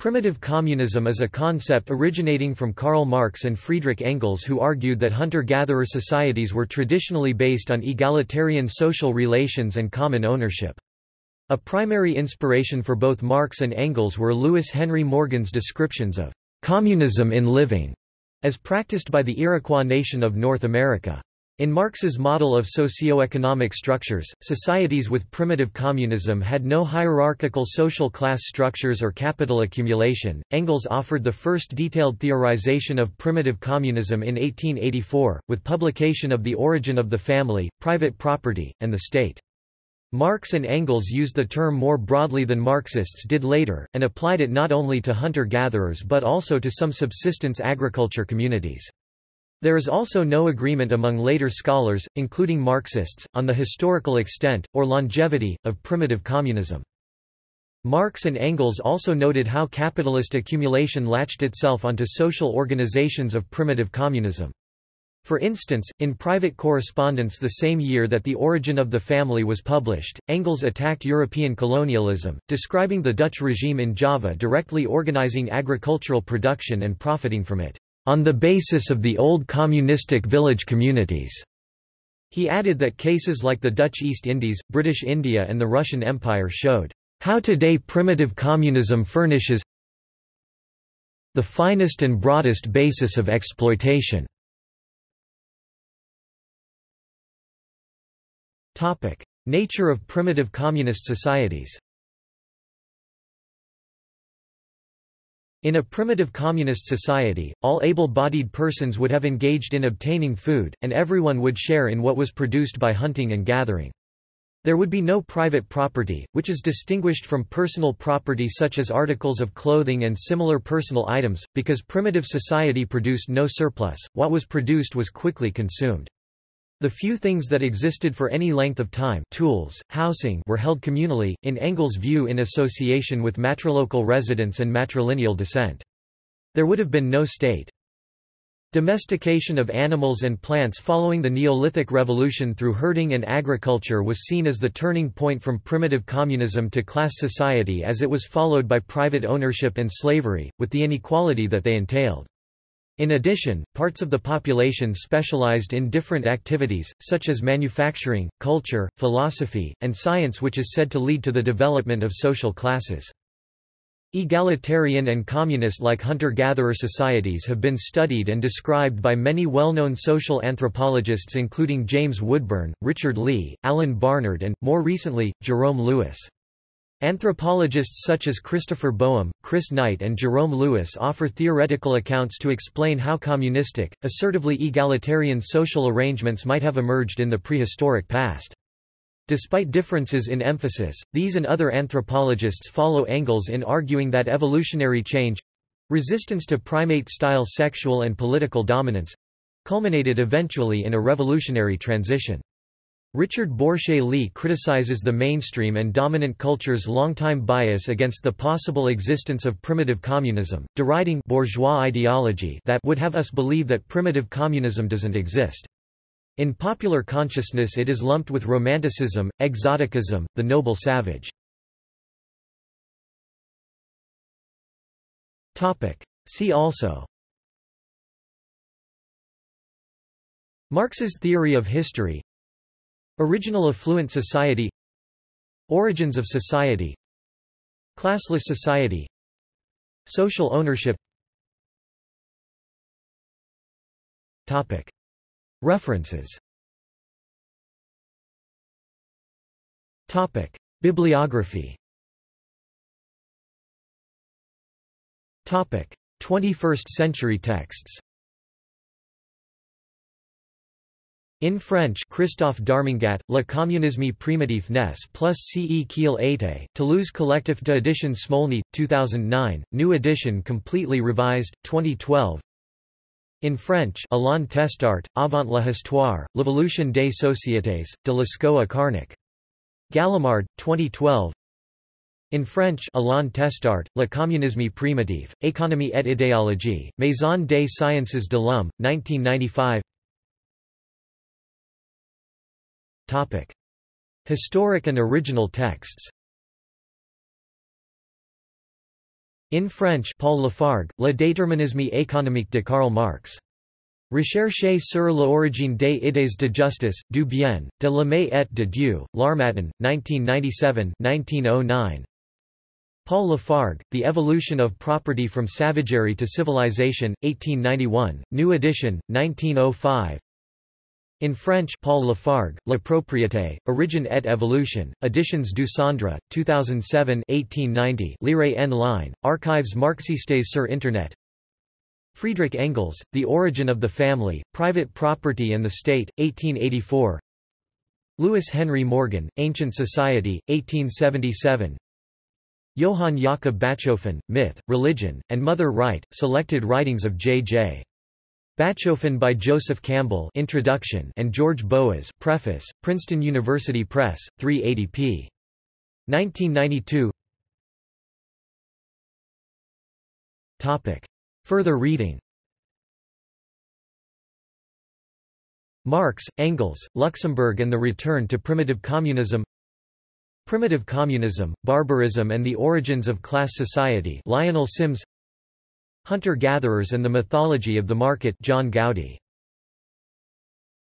Primitive communism is a concept originating from Karl Marx and Friedrich Engels who argued that hunter-gatherer societies were traditionally based on egalitarian social relations and common ownership. A primary inspiration for both Marx and Engels were Lewis Henry Morgan's descriptions of communism in living, as practiced by the Iroquois nation of North America. In Marx's model of socio-economic structures, societies with primitive communism had no hierarchical social class structures or capital accumulation. Engels offered the first detailed theorization of primitive communism in 1884, with publication of The Origin of the Family, Private Property, and the State. Marx and Engels used the term more broadly than Marxists did later, and applied it not only to hunter-gatherers but also to some subsistence agriculture communities. There is also no agreement among later scholars, including Marxists, on the historical extent, or longevity, of primitive communism. Marx and Engels also noted how capitalist accumulation latched itself onto social organizations of primitive communism. For instance, in private correspondence the same year that The Origin of the Family was published, Engels attacked European colonialism, describing the Dutch regime in Java directly organizing agricultural production and profiting from it on the basis of the old communistic village communities. He added that cases like the Dutch East Indies, British India and the Russian Empire showed how today primitive communism furnishes the finest and broadest basis of exploitation. Nature of primitive communist societies In a primitive communist society, all able-bodied persons would have engaged in obtaining food, and everyone would share in what was produced by hunting and gathering. There would be no private property, which is distinguished from personal property such as articles of clothing and similar personal items, because primitive society produced no surplus, what was produced was quickly consumed. The few things that existed for any length of time tools, housing were held communally, in Engels' view in association with matrilocal residence and matrilineal descent. There would have been no state. Domestication of animals and plants following the Neolithic Revolution through herding and agriculture was seen as the turning point from primitive communism to class society as it was followed by private ownership and slavery, with the inequality that they entailed. In addition, parts of the population specialized in different activities, such as manufacturing, culture, philosophy, and science which is said to lead to the development of social classes. Egalitarian and communist-like hunter-gatherer societies have been studied and described by many well-known social anthropologists including James Woodburn, Richard Lee, Alan Barnard and, more recently, Jerome Lewis. Anthropologists such as Christopher Boehm, Chris Knight and Jerome Lewis offer theoretical accounts to explain how communistic, assertively egalitarian social arrangements might have emerged in the prehistoric past. Despite differences in emphasis, these and other anthropologists follow Engels in arguing that evolutionary change—resistance to primate-style sexual and political dominance—culminated eventually in a revolutionary transition. Richard Borshay Lee criticizes the mainstream and dominant culture's longtime bias against the possible existence of primitive communism, deriding bourgeois ideology that would have us believe that primitive communism doesn't exist. In popular consciousness it is lumped with romanticism, exoticism, the noble savage. See also Marx's theory of history Original affluent society Origins of society Classless society Social ownership References Bibliography 21st century texts In French Christophe Darmangeat, Le communisme primitif naît plus ce qu'il était, Toulouse Collectif d'édition Smolny, 2009, new edition completely revised, 2012 In French Alain Testart, Avant la histoire, l'évolution des sociétés, de Lascaux à. Gallimard, 2012 in French Alain Testart, Le communisme primitif, économie et idéologie, Maison des sciences de l'homme, 1995 Historic and original texts In French Paul Lafargue, Le déterminisme économique de Karl Marx. Recherche sur l'origine des idées de justice, du bien, de l'homme et de Dieu, L'Harmattan, 1997-1909. Paul Lafargue, The Evolution of Property from Savagery to Civilization, 1891, new edition, 1905. In French Paul Lafargue, La Propriété, Origine et Evolution, Editions du Centre, 2007 1890 Lire en ligne, Archives marxistes sur Internet. Friedrich Engels, The Origin of the Family, Private Property and the State, 1884 Lewis Henry Morgan, Ancient Society, 1877 Johann Jakob Bachofen, Myth, Religion, and Mother Right, Selected Writings of J.J. Bachofen by Joseph Campbell Introduction and George Boas Preface, Princeton University Press, 380 p. 1992 Topic. Further reading Marx, Engels, Luxemburg and the Return to Primitive Communism Primitive Communism, Barbarism and the Origins of Class Society Lionel Sims Hunter-gatherers and the Mythology of the Market John Gowdy